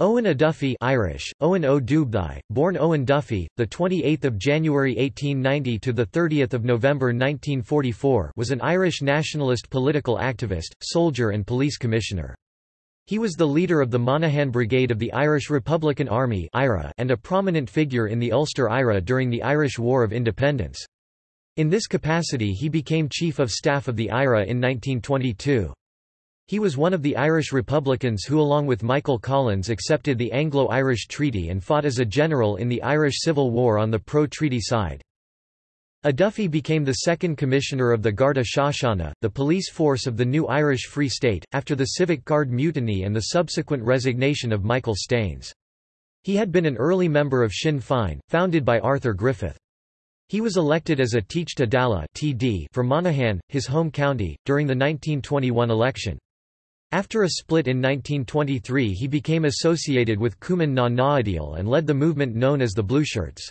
Eoin O'Duffy Irish, Eoin Ó Dubhthaigh, born Owen Duffy, 28 January 1890 – to the 30 November 1944 was an Irish nationalist political activist, soldier and police commissioner. He was the leader of the Monaghan Brigade of the Irish Republican Army and a prominent figure in the Ulster IRA during the Irish War of Independence. In this capacity he became Chief of Staff of the IRA in 1922. He was one of the Irish Republicans who along with Michael Collins accepted the Anglo-Irish Treaty and fought as a general in the Irish Civil War on the pro-treaty side. O'Duffy became the second commissioner of the Garda Síochána, the police force of the new Irish Free State, after the Civic Guard mutiny and the subsequent resignation of Michael Staines. He had been an early member of Sinn Féin, founded by Arthur Griffith. He was elected as a Teachta Dála (TD) for Monaghan, his home county, during the 1921 election. After a split in 1923 he became associated with Cumann na nGaedheal and led the movement known as the Blueshirts.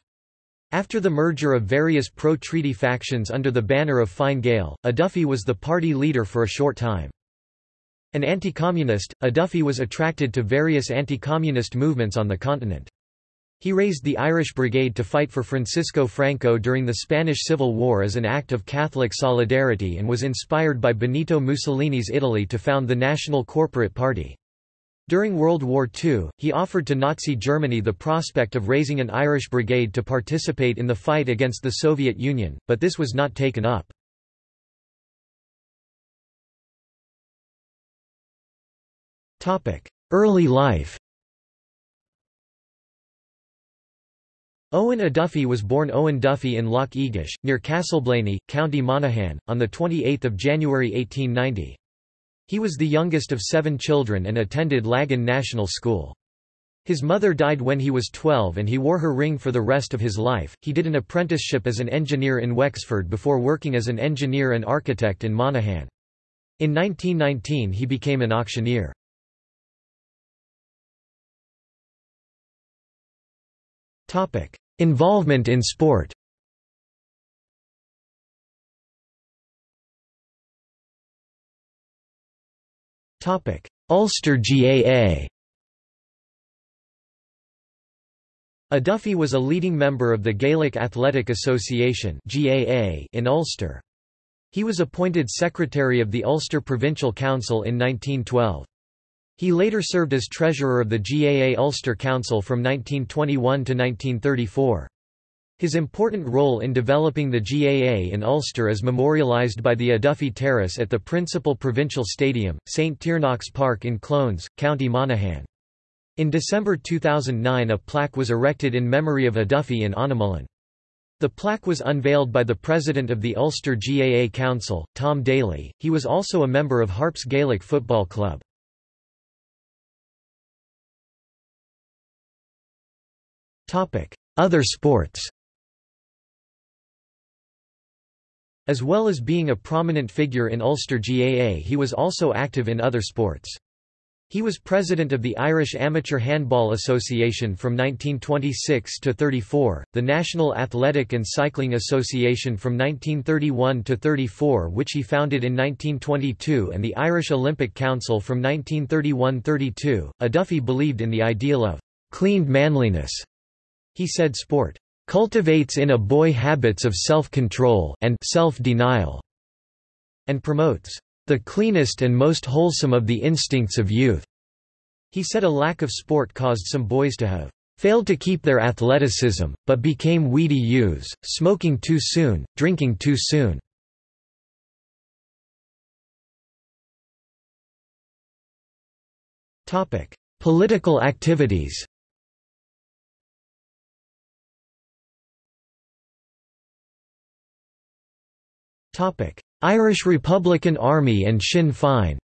After the merger of various pro-treaty factions under the banner of Fine Gael, O'Duffy was the party leader for a short time. An anti-communist, O'Duffy was attracted to various anti-communist movements on the continent. He raised the Irish Brigade to fight for Francisco Franco during the Spanish Civil War as an act of Catholic solidarity and was inspired by Benito Mussolini's Italy to found the National Corporate Party. During World War II, he offered to Nazi Germany the prospect of raising an Irish brigade to participate in the fight against the Soviet Union, but this was not taken up. Early life Eoin O'Duffy was born Owen Duffy in Loch Egish, near Castleblayney, County Monaghan, on 28 January 1890. He was the youngest of seven children and attended Lagan National School. His mother died when he was 12 and he wore her ring for the rest of his life. He did an apprenticeship as an engineer in Wexford before working as an engineer and architect in Monaghan. In 1919 he became an auctioneer. Topic: Involvement in sport Ulster GAA O'Duffy was a leading member of the Gaelic Athletic Association in Ulster. He was appointed secretary of the Ulster Provincial Council in 1912. He later served as treasurer of the GAA Ulster Council from 1921 to 1934. His important role in developing the GAA in Ulster is memorialised by the O'Duffy Terrace at the principal provincial stadium, St Tiernach's Park in Clones, County Monaghan. In December 2009 a plaque was erected in memory of O'Duffy in Annamullen. The plaque was unveiled by the president of the Ulster GAA Council, Tom Daly. He was also a member of Harps Gaelic Football Club. Other sports As well as being a prominent figure in Ulster GAA he was also active in other sports. He was president of the Irish Amateur Handball Association from 1926 to 34, the National Athletic and Cycling Association from 1931 to 34 which he founded in 1922 and the Irish Olympic Council from 1931–32. O'Duffy believed in the ideal of cleaned manliness he said sport cultivates in a boy habits of self-control and self-denial, and promotes the cleanest and most wholesome of the instincts of youth. He said a lack of sport caused some boys to have failed to keep their athleticism, but became weedy youths, smoking too soon, drinking too soon. Political activities Irish Republican Army and Sinn Féin.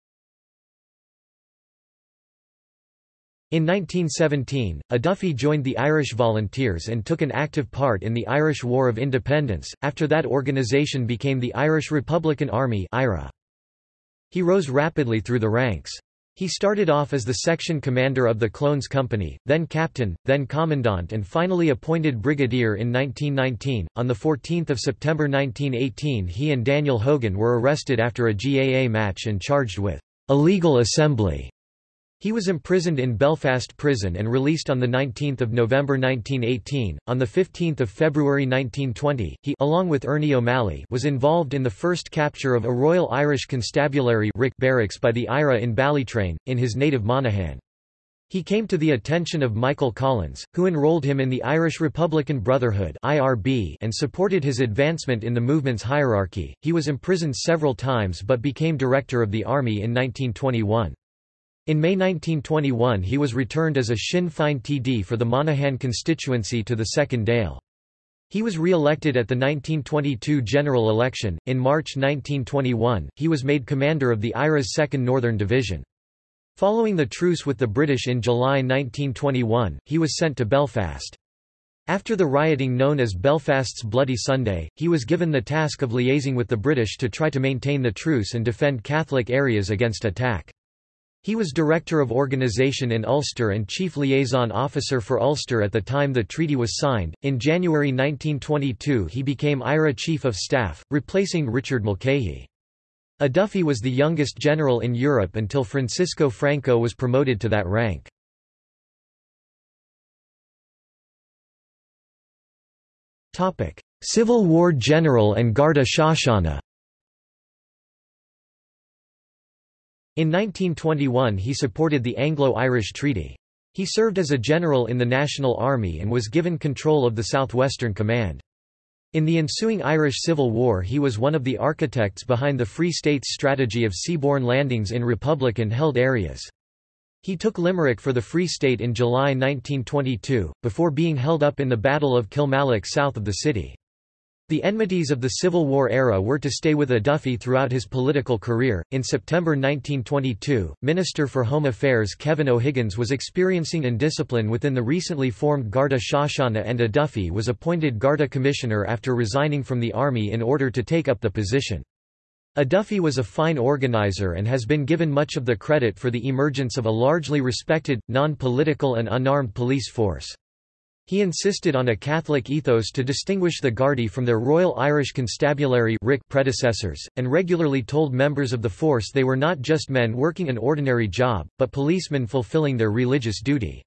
In 1917, O'Duffy joined the Irish Volunteers and took an active part in the Irish War of Independence, after that organisation became the Irish Republican Army He rose rapidly through the ranks. He started off as the section commander of the Clones Company, then captain, then commandant and finally appointed brigadier in 1919. On 14 September 1918 he and Daniel Hogan were arrested after a GAA match and charged with illegal assembly. He was imprisoned in Belfast Prison and released on 19 November 1918. On 15 February 1920, he along with Ernie O'Malley was involved in the first capture of a Royal Irish Constabulary barracks by the IRA in Ballytrain, in his native Monaghan. He came to the attention of Michael Collins, who enrolled him in the Irish Republican Brotherhood (IRB) and supported his advancement in the movement's hierarchy. He was imprisoned several times but became director of the army in 1921. In May 1921 he was returned as a Sinn Féin TD for the Monaghan constituency to the 2nd Dáil. He was re-elected at the 1922 general election. In March 1921, he was made commander of the IRA's 2nd Northern Division. Following the truce with the British in July 1921, he was sent to Belfast. After the rioting known as Belfast's Bloody Sunday, he was given the task of liaising with the British to try to maintain the truce and defend Catholic areas against attack. He was Director of Organisation in Ulster and Chief Liaison Officer for Ulster at the time the treaty was signed. In January 1922, he became IRA Chief of Staff, replacing Richard Mulcahy. O'Duffy was the youngest general in Europe until Francisco Franco was promoted to that rank. Civil War general and Garda Síochána In 1921 he supported the Anglo-Irish Treaty. He served as a general in the National Army and was given control of the Southwestern Command. In the ensuing Irish Civil War he was one of the architects behind the Free States strategy of seaborne landings in Republican-held areas. He took Limerick for the Free State in July 1922, before being held up in the Battle of Kilmallock south of the city. The enmities of the Civil War era were to stay with O'Duffy throughout his political career. In September 1922, Minister for Home Affairs Kevin O'Higgins was experiencing indiscipline within the recently formed Garda Síochána and O'Duffy was appointed Garda Commissioner after resigning from the army in order to take up the position. O'Duffy was a fine organizer and has been given much of the credit for the emergence of a largely respected, non-political and unarmed police force. He insisted on a Catholic ethos to distinguish the Gardaí from their Royal Irish Constabulary predecessors, and regularly told members of the force they were not just men working an ordinary job, but policemen fulfilling their religious duty.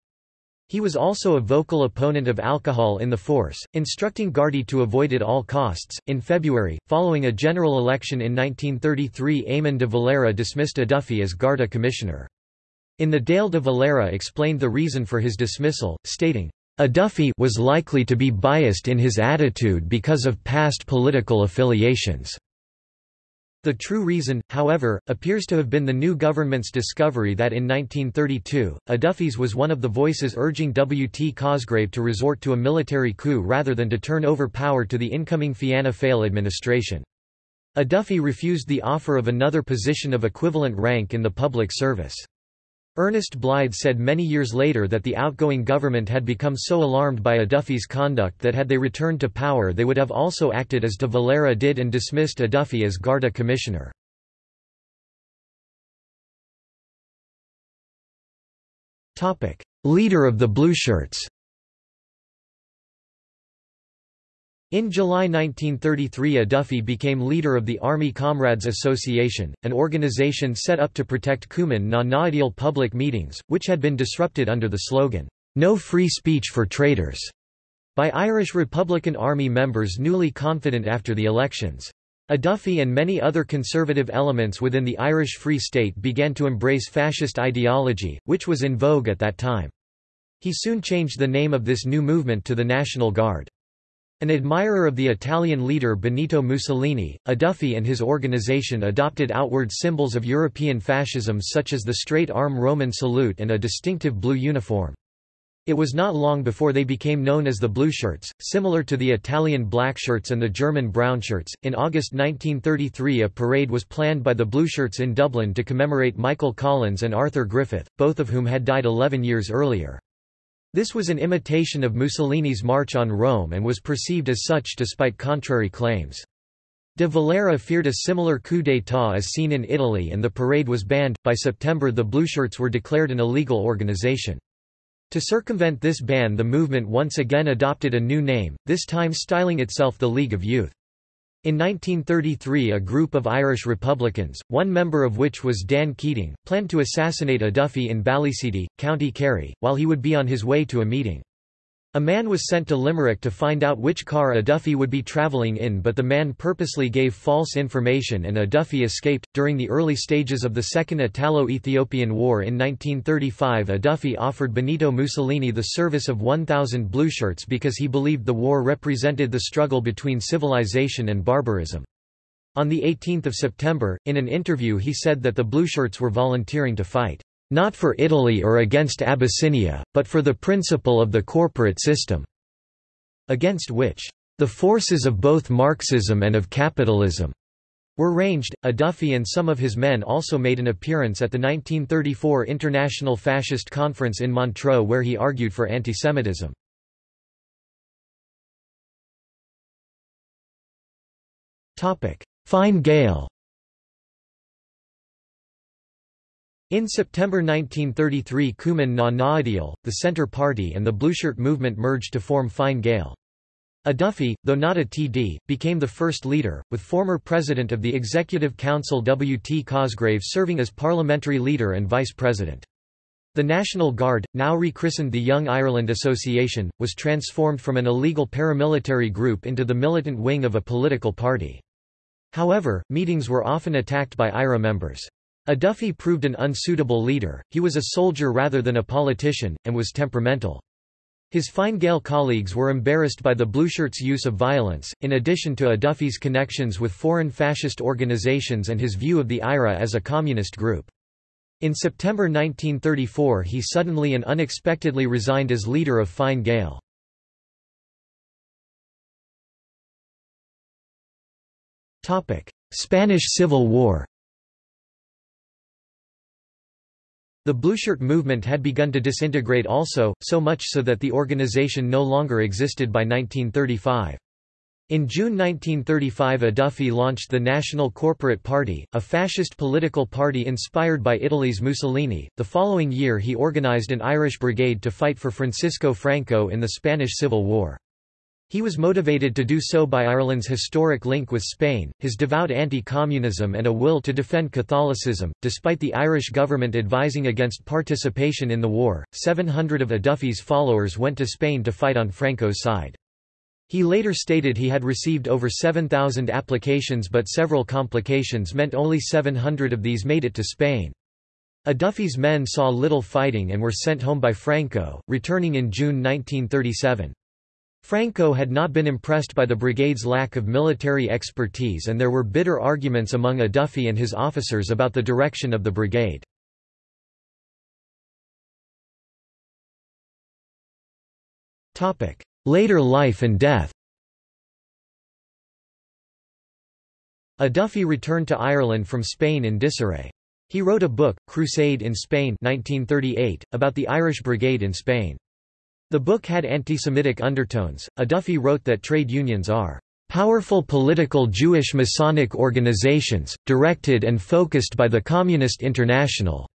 He was also a vocal opponent of alcohol in the force, instructing Gardaí to avoid it at all costs. In February, following a general election in 1933, Eamon de Valera dismissed O'Duffy as Garda commissioner. In the Dáil de Valera explained the reason for his dismissal, stating, O'Duffy was likely to be biased in his attitude because of past political affiliations. The true reason, however, appears to have been the new government's discovery that in 1932, O'Duffy's was one of the voices urging W. T. Cosgrave to resort to a military coup rather than to turn over power to the incoming Fianna Fáil administration. O'Duffy refused the offer of another position of equivalent rank in the public service. Ernest Blythe said many years later that the outgoing government had become so alarmed by O'Duffy's conduct that had they returned to power they would have also acted as de Valera did and dismissed O'Duffy as Garda commissioner. Leader of the Blueshirts In July 1933 a became leader of the Army Comrades Association, an organization set up to protect Cumann na nGaedheal public meetings, which had been disrupted under the slogan, "'No free speech for traitors' by Irish Republican Army members newly confident after the elections. A and many other conservative elements within the Irish Free State began to embrace fascist ideology, which was in vogue at that time. He soon changed the name of this new movement to the National Guard. An admirer of the Italian leader Benito Mussolini, O'Duffy and his organization adopted outward symbols of European fascism such as the straight-arm Roman salute and a distinctive blue uniform. It was not long before they became known as the Blue Shirts, similar to the Italian Black Shirts and the German Brownshirts. In August 1933, a parade was planned by the Blue Shirts in Dublin to commemorate Michael Collins and Arthur Griffith, both of whom had died 11 years earlier. This was an imitation of Mussolini's March on Rome and was perceived as such despite contrary claims. De Valera feared a similar coup d'état as seen in Italy and the parade was banned. By September, the Blueshirts were declared an illegal organization. To circumvent this ban, the movement once again adopted a new name, this time styling itself the League of Youth. In 1933 a group of Irish Republicans, one member of which was Dan Keating, planned to assassinate O'Duffy in Ballyseedy, County Kerry, while he would be on his way to a meeting. A man was sent to Limerick to find out which car O'Duffy would be travelling in but the man purposely gave false information and O'Duffy escaped. During the early stages of the Second Italo-Ethiopian War in 1935 O'Duffy offered Benito Mussolini the service of 1,000 blueshirts because he believed the war represented the struggle between civilization and barbarism. On 18 September, in an interview he said that the blueshirts were volunteering to fight not for Italy or against Abyssinia, but for the principle of the corporate system, against which the forces of both Marxism and of capitalism were ranged. O'Duffy and some of his men also made an appearance at the 1934 International Fascist Conference in Montreux where he argued for antisemitism. Fine Gael In September 1933 Cumann na nGaedheal, the Centre Party and the Blueshirt movement merged to form Fine Gael. O'Duffy, though not a TD, became the first leader, with former President of the Executive Council W. T. Cosgrave serving as parliamentary leader and vice president. The National Guard, now rechristened the Young Ireland Association, was transformed from an illegal paramilitary group into the militant wing of a political party. However, meetings were often attacked by IRA members. O'Duffy proved an unsuitable leader, he was a soldier rather than a politician, and was temperamental. His Fine Gael colleagues were embarrassed by the Blueshirts' use of violence, in addition to O'Duffy's connections with foreign fascist organizations and his view of the IRA as a communist group. In September 1934 he suddenly and unexpectedly resigned as leader of Fine Gael. Spanish Civil War The Blueshirt movement had begun to disintegrate also, so much so that the organization no longer existed by 1935. In June 1935 O'Duffy launched the National Corporate Party, a fascist political party inspired by Italy's Mussolini. The following year he organized an Irish brigade to fight for Francisco Franco in the Spanish Civil War. He was motivated to do so by Ireland's historic link with Spain, his devout anti-communism and a will to defend Catholicism. Despite the Irish government advising against participation in the war, 700 of O'Duffy's followers went to Spain to fight on Franco's side. He later stated he had received over 7,000 applications but several complications meant only 700 of these made it to Spain. O'Duffy's men saw little fighting and were sent home by Franco, returning in June 1937. Franco had not been impressed by the brigade's lack of military expertise and there were bitter arguments among O'Duffy and his officers about the direction of the brigade. Later life and death O'Duffy returned to Ireland from Spain in disarray. He wrote a book, Crusade in Spain 1938, about the Irish Brigade in Spain. The book had anti-Semitic undertones. O'Duffy wrote that trade unions are powerful political Jewish Masonic organizations, directed and focused by the Communist International.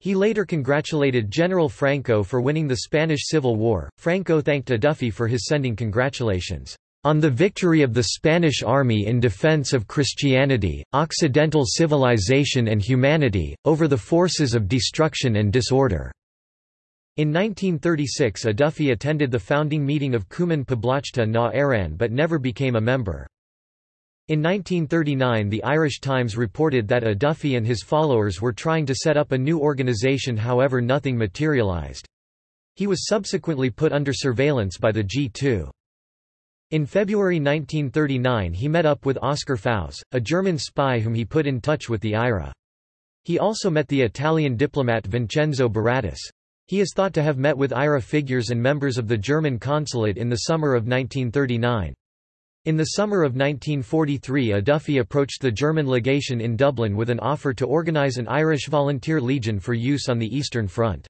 He later congratulated General Franco for winning the Spanish Civil War. Franco thanked O'Duffy for his sending congratulations on the victory of the Spanish army in defense of Christianity, Occidental civilization and humanity, over the forces of destruction and disorder. In 1936 O'Duffy attended the founding meeting of Cumann Poblachta na Éireann but never became a member. In 1939 the Irish Times reported that O'Duffy and his followers were trying to set up a new organisation however nothing materialised. He was subsequently put under surveillance by the G2. In February 1939 he met up with Oskar Pfaus, a German spy whom he put in touch with the IRA. He also met the Italian diplomat Vincenzo Berardis. He is thought to have met with IRA figures and members of the German consulate in the summer of 1939. In the summer of 1943 O'Duffy approached the German legation in Dublin with an offer to organise an Irish volunteer legion for use on the Eastern Front.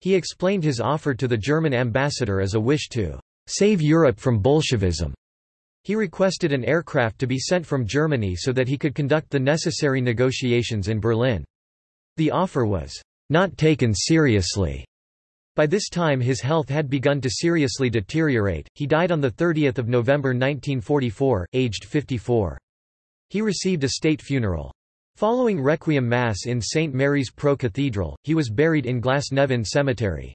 He explained his offer to the German ambassador as a wish to «save Europe from Bolshevism». He requested an aircraft to be sent from Germany so that he could conduct the necessary negotiations in Berlin. The offer was not taken seriously. By this time his health had begun to seriously deteriorate, he died on 30 November 1944, aged 54. He received a state funeral. Following Requiem Mass in St. Mary's Pro Cathedral, he was buried in Glasnevin Cemetery.